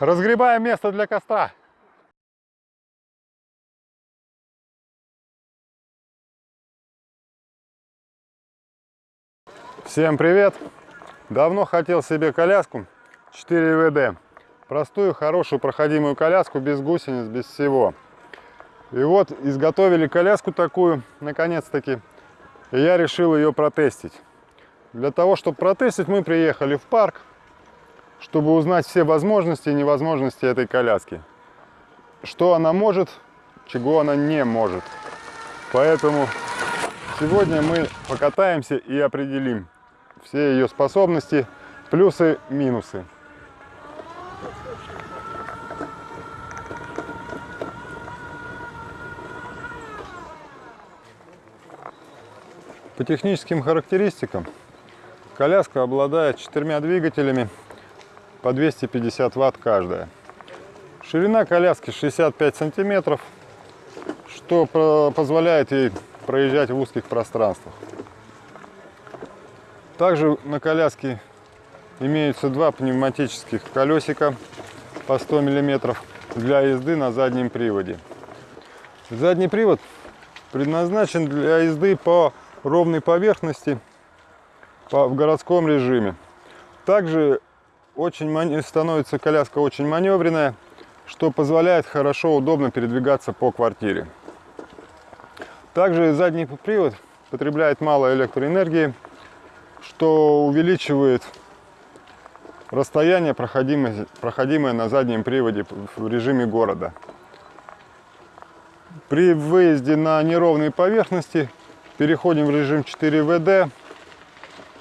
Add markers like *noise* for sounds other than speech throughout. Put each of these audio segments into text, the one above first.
Разгребаем место для костра. Всем привет! Давно хотел себе коляску 4 ВД. Простую, хорошую, проходимую коляску, без гусениц, без всего. И вот изготовили коляску такую, наконец-таки. И я решил ее протестить. Для того, чтобы протестить, мы приехали в парк, чтобы узнать все возможности и невозможности этой коляски. Что она может, чего она не может. Поэтому сегодня мы покатаемся и определим все ее способности, плюсы, минусы. По техническим характеристикам коляска обладает четырьмя двигателями по 250 ватт каждая. Ширина коляски 65 сантиметров, что позволяет ей проезжать в узких пространствах. Также на коляске имеются два пневматических колесика по 100 мм для езды на заднем приводе. Задний привод предназначен для езды по ровной поверхности в городском режиме. Также очень становится коляска очень маневренная, что позволяет хорошо, удобно передвигаться по квартире. Также задний привод потребляет мало электроэнергии, что увеличивает расстояние, проходимое, проходимое на заднем приводе в режиме города. При выезде на неровные поверхности переходим в режим 4 ВД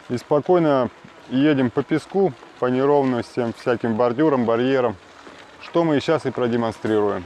и спокойно едем по песку, по неровностям, всяким бордюрам, барьерам, что мы сейчас и продемонстрируем.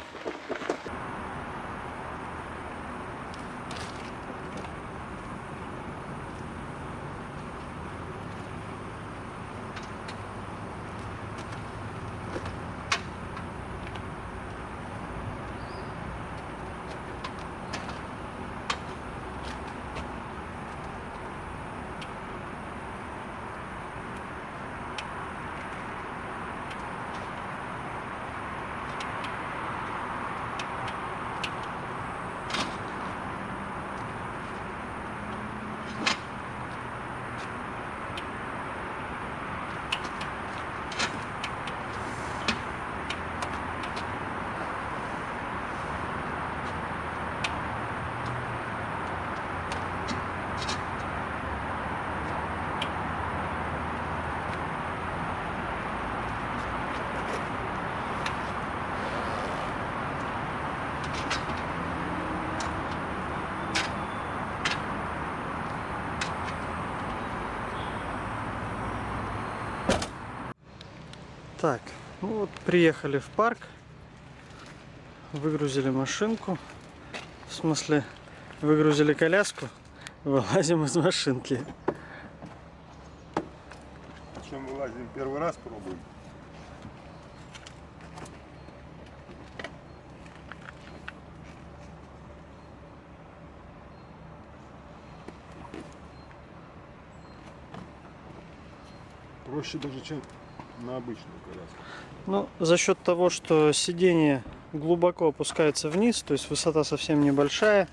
Так, ну вот приехали в парк, выгрузили машинку, в смысле выгрузили коляску, вылазим из машинки. Причем вылазим первый раз пробуем. Проще даже, чем на обычную коляску? Ну, за счет того, что сиденье глубоко опускается вниз, то есть высота совсем небольшая.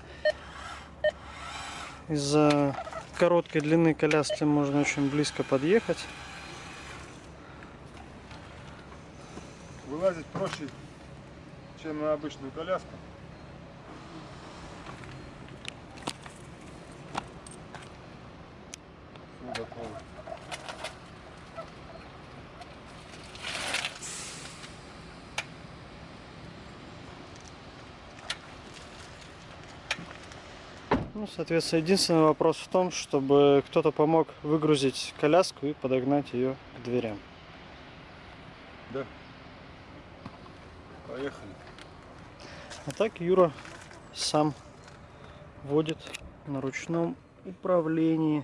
Из-за короткой длины коляски можно очень близко подъехать. Вылазить проще, чем на обычную коляску. Все готово. Ну, соответственно, единственный вопрос в том, чтобы кто-то помог выгрузить коляску и подогнать ее к дверям. Да. Поехали. А так Юра сам водит на ручном управлении.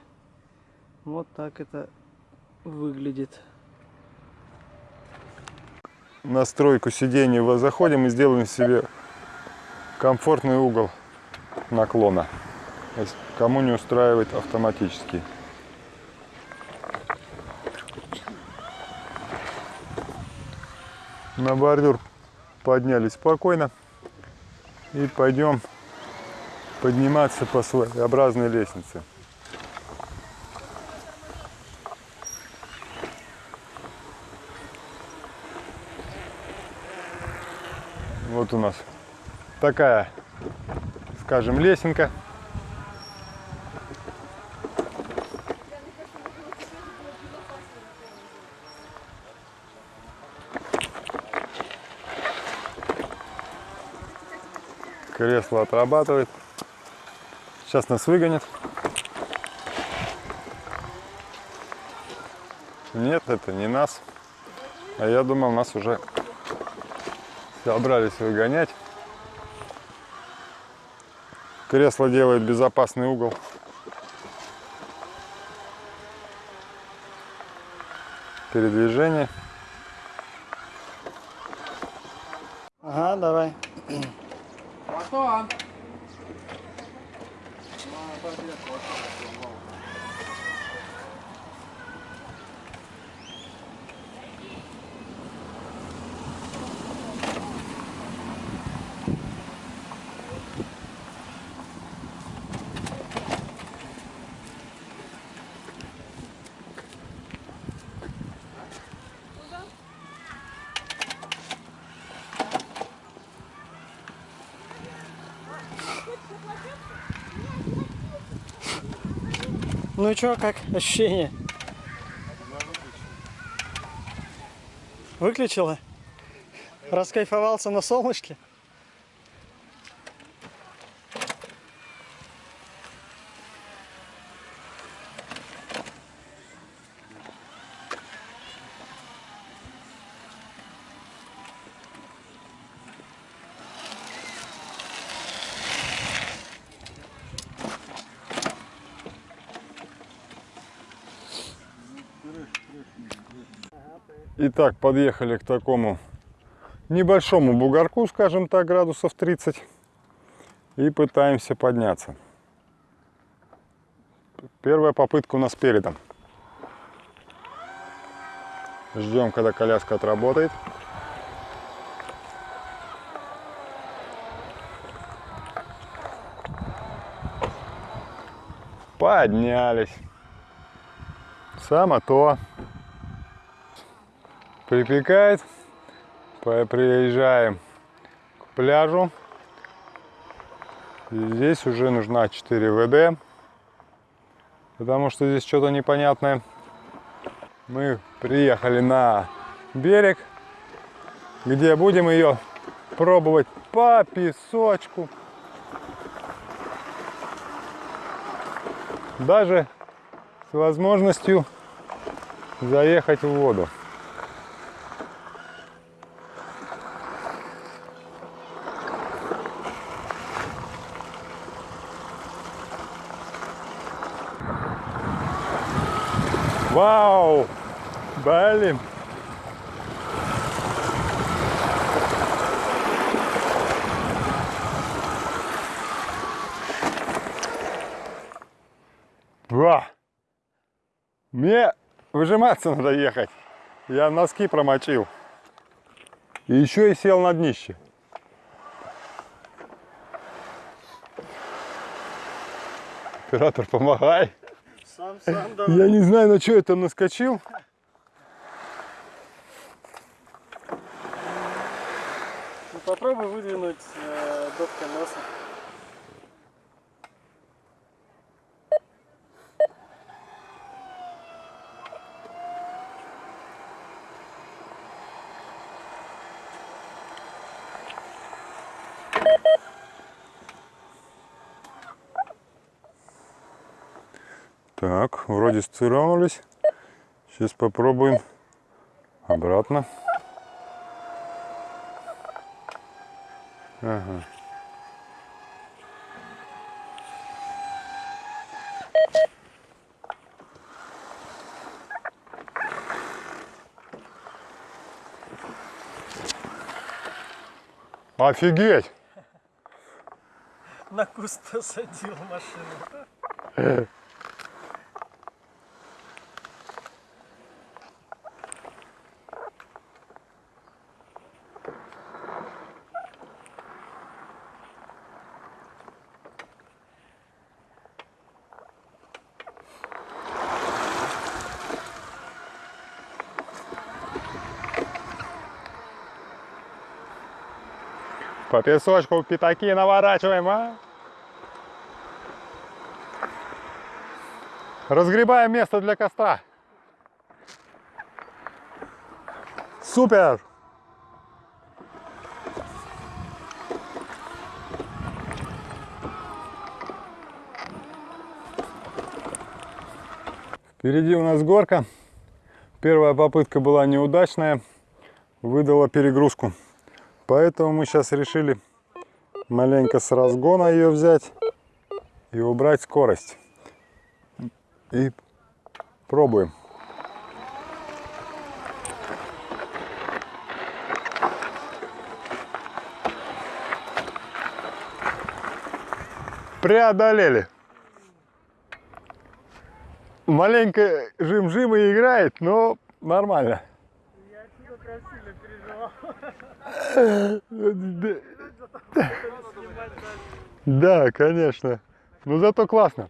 Вот так это выглядит. Настройку сиденья заходим и сделаем себе комфортный угол наклона. Кому не устраивает автоматически. На бордюр поднялись спокойно. И пойдем подниматься по своеобразной лестнице. Вот у нас такая, скажем, лесенка. Кресло отрабатывает. Сейчас нас выгонят. Нет, это не нас. А я думал, нас уже собрались выгонять. Кресло делает безопасный угол. Передвижение. Ага, давай. Потом. Ну и чё, как ощущение? Выключила? Раскайфовался на солнышке? Итак, подъехали к такому небольшому бугорку, скажем так, градусов 30. И пытаемся подняться. Первая попытка у нас передом. Ждем, когда коляска отработает. Поднялись. Само то. Припекает. Приезжаем к пляжу. И здесь уже нужна 4 ВД. Потому что здесь что-то непонятное. Мы приехали на берег, где будем ее пробовать по песочку. Даже с возможностью заехать в воду. Вау! Блин! Ва! Мне выжиматься надо ехать. Я носки промочил. И еще и сел на днище. Оператор, помогай. Сам, сам, да. Я не знаю, на что я там наскочил. Ну, попробуй выдвинуть э, дот колеса. Так, вроде стыронулись. Сейчас попробуем обратно. Ага. Офигеть! На куст посадил машину. *laughs* По песочку пятаки наворачиваем, а? Разгребаем место для костра. Супер! Впереди у нас горка. Первая попытка была неудачная, выдала перегрузку. Поэтому мы сейчас решили маленько с разгона ее взять и убрать скорость. И пробуем. Преодолели. Маленько жим-жим и играет, но нормально. Да, конечно. Но зато классно.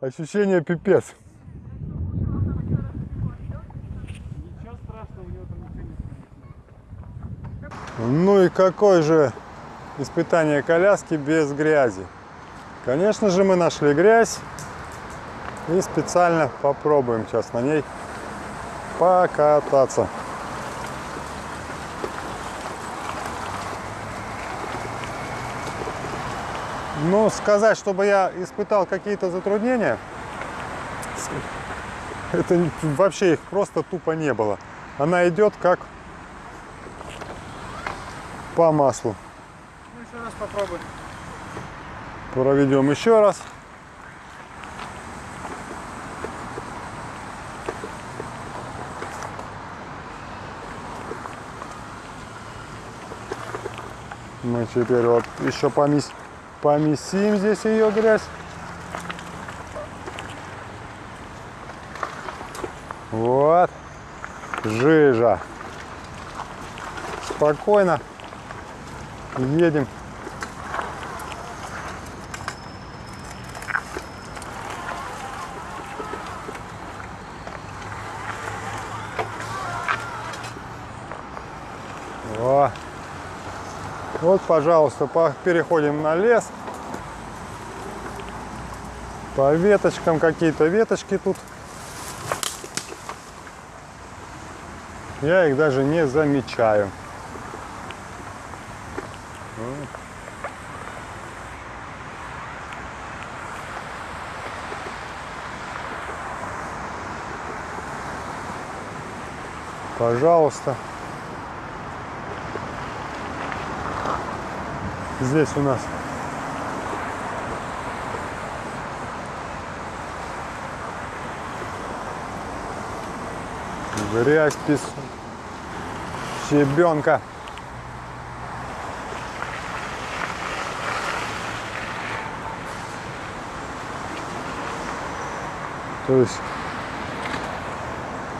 Ощущение пипец. Ну и какое же испытание коляски без грязи? Конечно же мы нашли грязь и специально попробуем сейчас на ней покататься. Ну, сказать, чтобы я испытал какие-то затруднения, это вообще их просто тупо не было. Она идет как по маслу. Ну, еще раз попробуй. Проведем еще раз. Мы теперь вот еще помес... помесим здесь ее грязь. Вот. Жижа. Спокойно. Едем. Вот, пожалуйста, по- переходим на лес. По веточкам какие-то веточки тут. Я их даже не замечаю. Пожалуйста. Здесь у нас грязь, песок, щебенка. То есть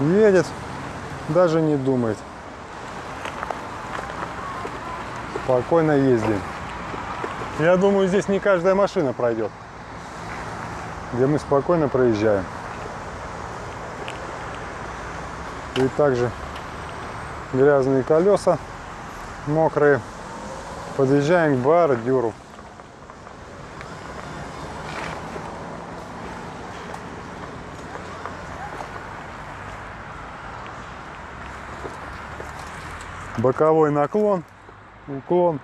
едет, даже не думает. Спокойно ездим. Я думаю, здесь не каждая машина пройдет, где мы спокойно проезжаем. И также грязные колеса, мокрые. Подъезжаем к бордюру. Боковой наклон, уклон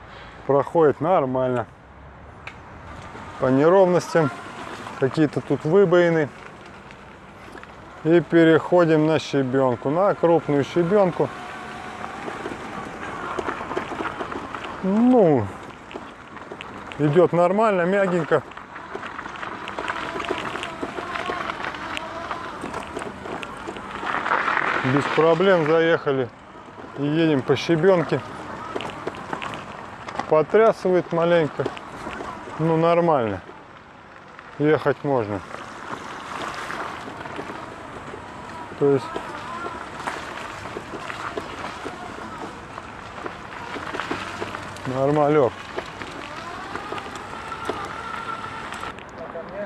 проходит нормально. По неровностям какие-то тут выбоины. И переходим на щебенку, на крупную щебенку. Ну, идет нормально, мягенько. Без проблем заехали и едем по щебенке. Потрясывает маленько. Ну, нормально. Ехать можно. То есть нормалек.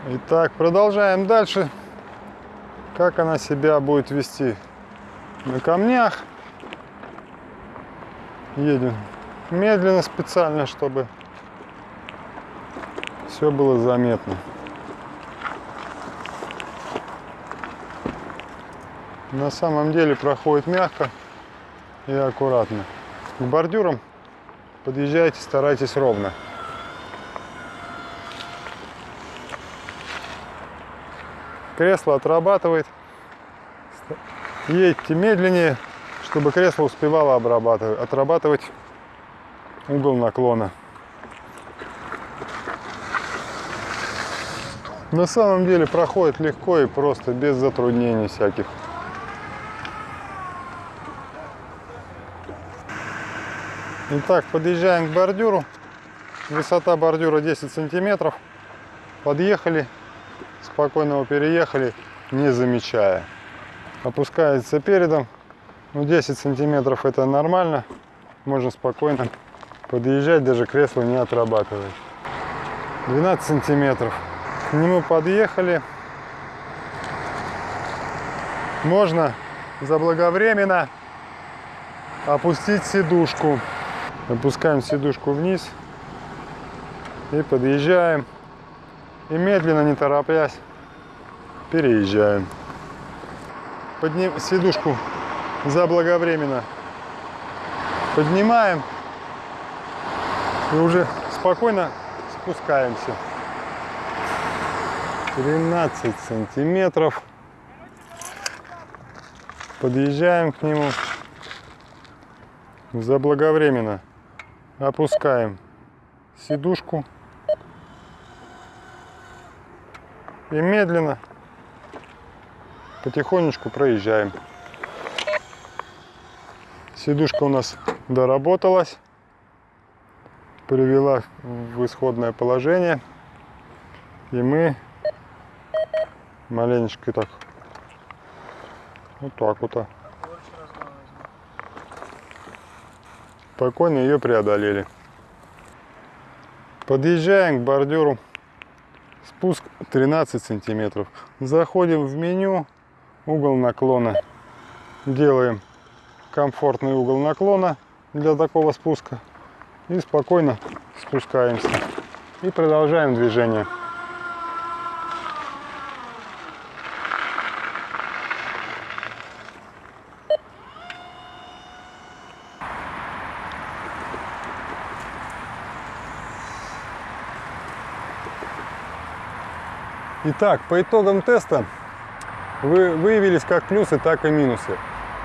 Итак, продолжаем дальше. Как она себя будет вести на камнях. Едем медленно специально, чтобы все было заметно. На самом деле проходит мягко и аккуратно. К бордюрам подъезжайте, старайтесь ровно. Кресло отрабатывает. Едьте медленнее, чтобы кресло успевало отрабатывать угол наклона. На самом деле проходит легко и просто, без затруднений всяких. Итак, подъезжаем к бордюру. Высота бордюра 10 сантиметров. Подъехали, спокойно его переехали, не замечая. Опускается передом. Ну, 10 сантиметров это нормально. Можно спокойно подъезжать, даже кресло не отрабатывает. 12 сантиметров. Нему подъехали. Можно заблаговременно опустить сидушку. Опускаем сидушку вниз и подъезжаем. И медленно, не торопясь, переезжаем. Подним сидушку заблаговременно поднимаем и уже спокойно спускаемся. 13 сантиметров. Подъезжаем к нему заблаговременно опускаем сидушку и медленно потихонечку проезжаем. Сидушка у нас доработалась, привела в исходное положение. И мы маленечко так, вот так вот, а, спокойно ее преодолели. Подъезжаем к бордюру. Спуск 13 сантиметров. Заходим в меню, угол наклона. Делаем комфортный угол наклона для такого спуска. И спокойно спускаемся. И продолжаем движение. Итак, по итогам теста вы выявились как плюсы, так и минусы.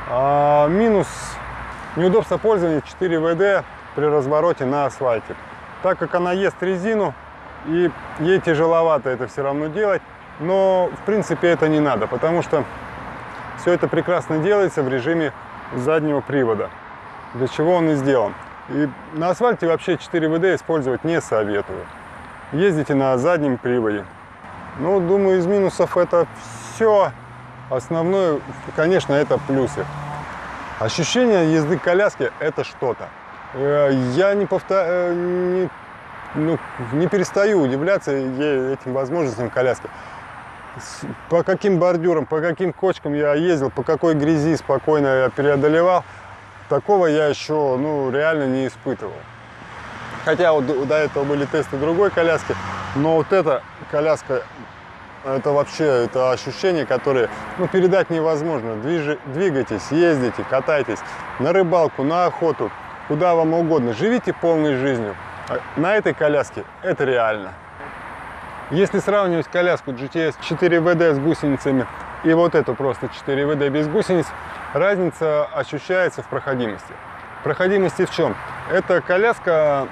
А, минус неудобство пользования 4 ВД при развороте на асфальте. Так как она ест резину, и ей тяжеловато это все равно делать, но в принципе это не надо, потому что все это прекрасно делается в режиме заднего привода, для чего он и сделан. И на асфальте вообще 4 ВД использовать не советую. Ездите на заднем приводе. Ну, думаю, из минусов это все. Основное, конечно, это плюсы. Ощущение езды коляски – это что-то. Э, я не, повтор... Э, не, ну, не перестаю удивляться этим возможностям коляски. По каким бордюрам, по каким кочкам я ездил, по какой грязи спокойно я преодолевал, такого я еще ну, реально не испытывал. Хотя вот до этого были тесты другой коляски, но вот эта коляска, это вообще это ощущение, которое ну, передать невозможно. Движ, двигайтесь, ездите, катайтесь на рыбалку, на охоту, куда вам угодно. Живите полной жизнью. А на этой коляске это реально. Если сравнивать коляску GTS 4 WD с гусеницами и вот эту просто 4 WD без гусениц, разница ощущается в проходимости. Проходимости в чем? Эта коляска,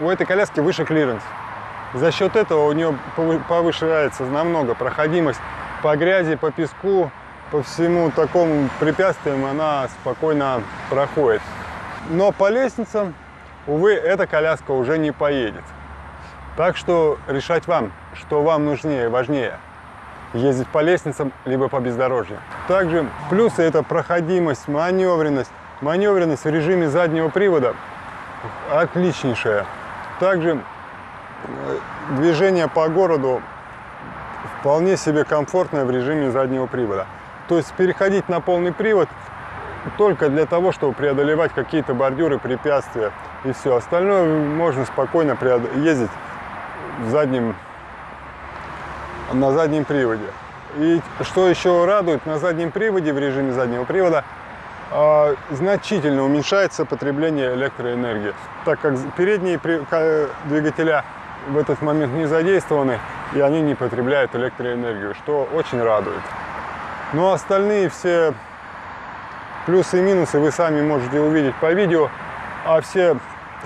у этой коляски выше клиренс. За счет этого у нее повышается намного проходимость по грязи, по песку, по всему такому препятствиям она спокойно проходит. Но по лестницам, увы, эта коляска уже не поедет. Так что решать вам, что вам нужнее важнее. Ездить по лестницам, либо по бездорожью. Также плюсы это проходимость, маневренность. Маневренность в режиме заднего привода отличнейшая. Также движение по городу вполне себе комфортное в режиме заднего привода. То есть переходить на полный привод только для того, чтобы преодолевать какие-то бордюры, препятствия, и все. Остальное можно спокойно ездить в заднем, на заднем приводе. И что еще радует, на заднем приводе, в режиме заднего привода, а, значительно уменьшается потребление электроэнергии, так как передние двигателя в этот момент не задействованы, и они не потребляют электроэнергию, что очень радует. Но остальные все плюсы и минусы вы сами можете увидеть по видео, а все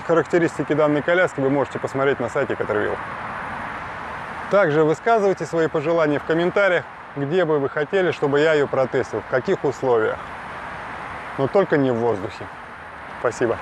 характеристики данной коляски вы можете посмотреть на сайте Caterwheel. Также высказывайте свои пожелания в комментариях, где бы вы хотели, чтобы я ее протестил, в каких условиях. Но только не в воздухе. Спасибо.